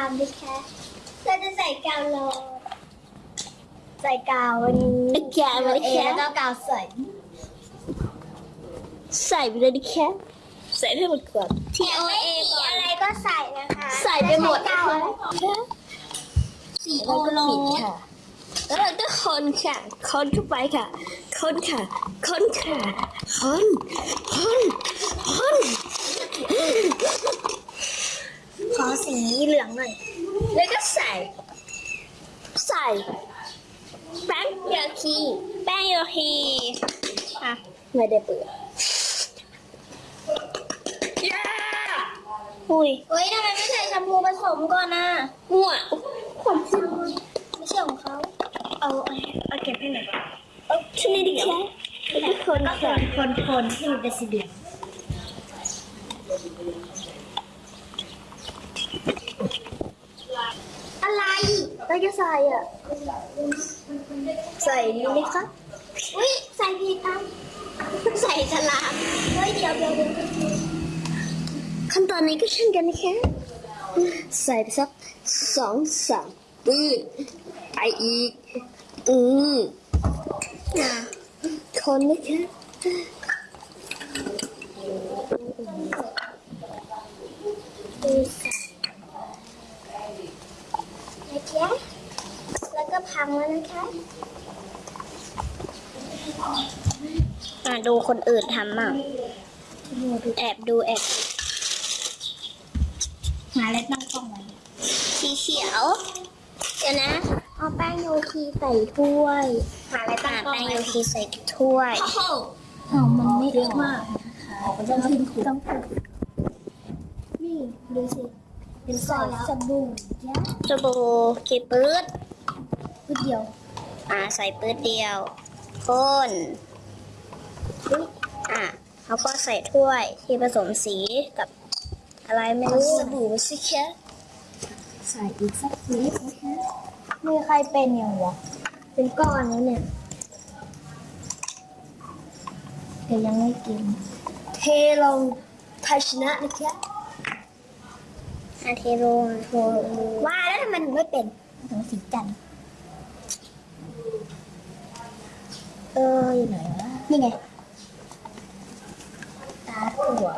ามนะคะ เราจะใส่กาวโลใส่กาววันนี้กาวอะไรเอคะแล้วก็กาวใส่ใส่ไปเลยดิแค่ใส่ให้หมดก่อน T O A อะไรก็ใส่นะคะใส่ไปหมดกาวอะไรสีโอโลค่ะ แล้วเราก็คนค่ะ คนเข้าไปค่ะ คนค่ะ คนค่ะ คน คน คนข อสีเหลืองหน่อย แล้วก็ใส่ ใส่แป้งโยคีแป้งโยคีอะไม่ได้เปลือกย้าอุ้ยเฮ้ยทำไมไม่ใส่แชมพูผสมก่อนนะมั่วผมจริงไม่ใช่ของเขาเอาเอาเอาเก็บให้หน่อยเอาชิ้นนี้ดิแค่แล้วก็คนค่ะคนคนๆให้มันเป็นสีเหลือง อะไรเราจะใส่อะ ใส่นี่ไหมคะอุ้ยใส่ผิดอะใส่สลามเฮ้ยเดี๋ยวเดี๋ยวเดี๋ยวขั้นตอนนี้ก็เช่นกันนะคะ ใส่ไปสักสองสามปื้ดไปอีก อืมอะคนนะคะ ดูใส่ นะคะ แล้วก็พังแล้วนะคะอะดูคนอื่นทำมั่งแอบดูแอบหาอะไรตั้งกล้องไว้สีเขียวเดี๋ยวนะ เอาแป้งโยคีใส่ถ้วยหาอะไรตั้งอะกล้องแป้งไว้โยคีใส่ถ้วยเอามันไม่เยอะมากนะคะต้องขึ้นขูดต้ องขูดนี่ดูสิเป็นใส่สบู่ยะสบู่กี่ปื๊ดพูดเดียว อะใส่ปื๊ดเดียวคนอุ๊ยอะแล้วก็ใส่ถ้วยที่ผสมสีกับอะไรไม่รู้สบู่สิแค่ใส่อีกสักนิดนะคะมีใครเป็นอย่างวะเป็นก้อนแล้วเนี่ยแต่ยังไม่กิน เทลงภาชนะนะคะ อาเทโรนโอ้ว่าแล้วทำไมหนูไม่เป็นหนูสีจันทร์เอออยู่ไหนวะนี่ไงตาถั่ว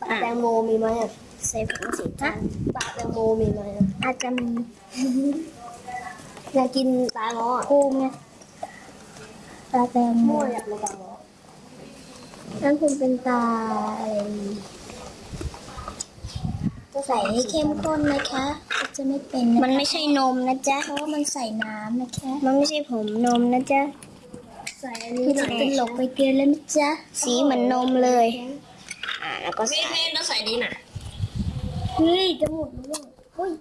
ปลาแตงโมมีไหมอะใส่ผงสีจันทร์ปลาแตงโมมีไหมอะอาจจะมีอยากกินปลาเงาะกุ้งไงปลาแตงโมอยากกินปลาเงาะนั่นคงเป็นตาอะไรจะ ใส่ให้เข้มข้นนะคะจะไม่เป็นนะมันไม่ใช่นมนะจ๊ะเพราะว่ามันใส่น้ำนะคะ มันไม่ใช่ผมนมนะจ๊ะใส่อันนี้จะเป็นหลกไปเกลือแล้วนะจ๊ะสีเหมือนนมเลย อ่าแล้วก็ใส่ต้องใส่ดีน่ะเฮ้ยจะหมดแล้วเฮ้ย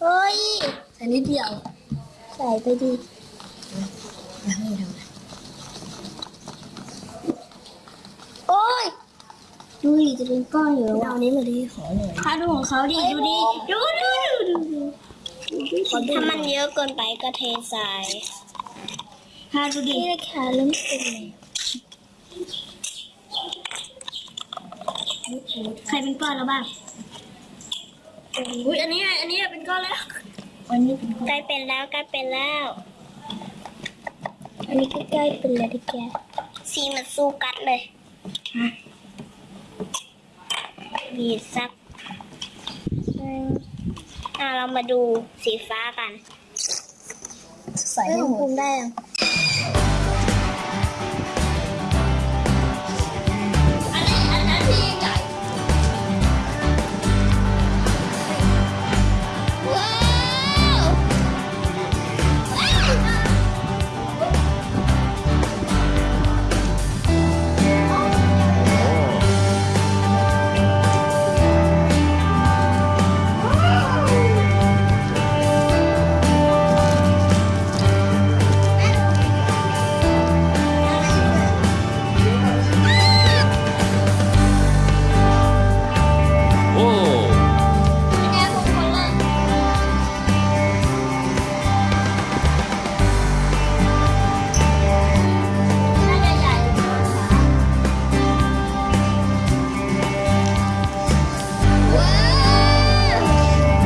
เฮ้ยใส่นิดเดียว ใส่ไปดิโอ้ยดูดิ จะเป็นก้อนอยู่แล้วเอานี้มาดีขอหน่อยถ้าดูของเขาดิดูดิดูดูดูดูถ้ามันเยอะเกินไปก็เทใส่ถ้าดูดินี่นะคะเริ่มเป็นแล้วใครเป็นก้อนแล้วบ้างอุ้ยอันนี้อันนี้เป็นก้อนแล้วอันนี้เป็นก้อนใกล้เป็นแล้วใกล้เป็นแล้ว อันนี้ก็ใกล้เป็นแล้วดิแกสีมันสู้กัดเลยบี บสักหนึ่งอ่าเรามาดูสีฟ้ากันใส่ให้หมดได้ยัง